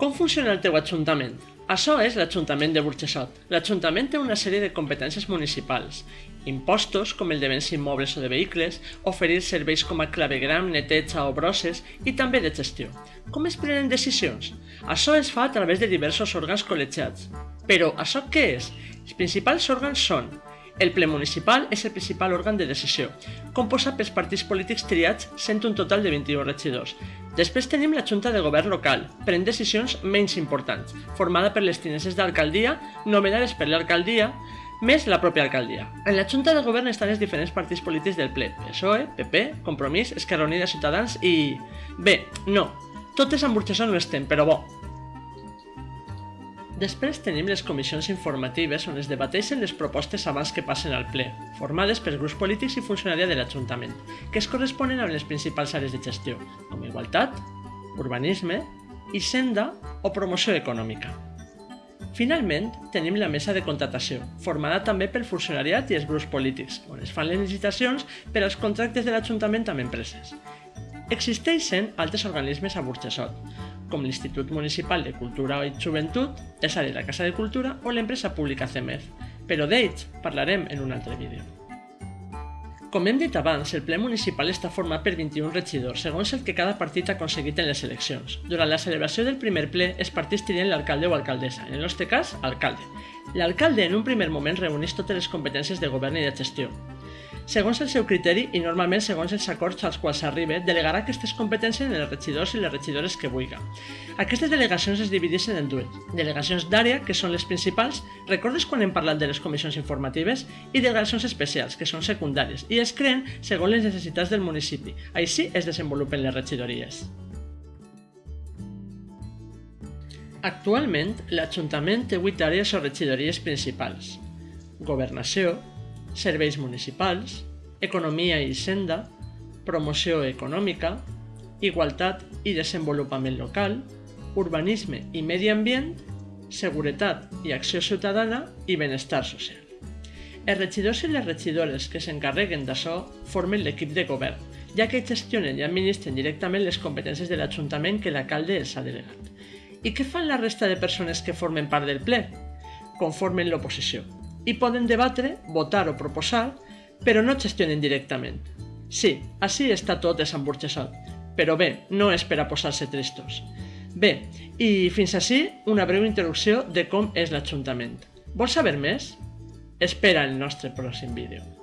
Com funciona el teu ajuntament? Això és l'Ajuntament de Burxessot. L'Ajuntament té una sèrie de competències municipals. Impostos, com el de béns immobles o de vehicles, oferir serveis com a clavegram, neteja o brosses i també de gestió. Com es prenen decisions? Això es fa a través de diversos òrgans col·legiats. Però això què és? Els principals òrgans són el ple municipal és el principal òrgan de decisió, composat pels partits polítics triats sent un total de 21 regidors. Després tenim la Junta de Govern local, pren decisions menys importants, formada per les tineses d'alcaldia, nomenades per l'alcaldia, més la pròpia alcaldia. En la Junta de Govern estan els diferents partits polítics del ple, PSOE, PP, Compromís, Esquerra Unida, Ciutadans i... Bé, no, totes amb Burxessó no estem, però bo, Després tenim les comissions informatives on es debateixen les propostes abans que passen al ple, formades per grups polítics i funcionària de l'Ajuntament, que es corresponen amb les principals àrees de gestió, com igualtat, urbanisme, hisenda o promoció econòmica. Finalment, tenim la mesa de contratació, formada també pel funcionariat i els grups polítics, on es fan les licitacions per als contractes de l'Ajuntament amb empreses. Existeixen altres organismes a Com l'Institut Municipal de Cultura i Joventut, és a dir, la Casa de Cultura o l'empresa pública CEMEF, però d'ells parlarem en un altre vídeo. Com hem dit abans, el ple municipal està format per 21 regidors, segons el que cada partit ha aconseguit en les eleccions. Durant la celebració del primer ple, els partits trien l'alcalde o alcaldessa, en el nostre cas, alcalde. L'alcalde en un primer moment reuneix totes les competències de govern i de gestió, segons el seu criteri i normalment segons els acords als quals s'arriba, delegarà aquestes competències en els regidors i les regidores que vulgui. Aquestes delegacions es divideixen en dues. Delegacions d'àrea, que són les principals, recordes quan hem parlat de les comissions informatives? I delegacions especials, que són secundàries, i es creen segons les necessitats del municipi. Així es desenvolupen les regidories. Actualment, l'Ajuntament té 8 àrees o regidories principals. Governació, serveis municipals, economia i senda, promoció econòmica, igualtat i desenvolupament local, urbanisme i medi ambient, seguretat i acció ciutadana i benestar social. Els regidors i les regidores que s'encarreguen d'això formen l'equip de govern, ja que gestionen i administren directament les competències de l'Ajuntament que l'alcalde els ha delegat. I què fan la resta de persones que formen part del ple? Conformen l'oposició, i poden debatre, votar o proposar, però no gestionen directament. Sí, així està tot desemburgessat, però bé, no és per a posar-se tristos. Bé, i fins així una breu introducció de com és l'Ajuntament. Vols saber més? Espera el nostre pròxim vídeo.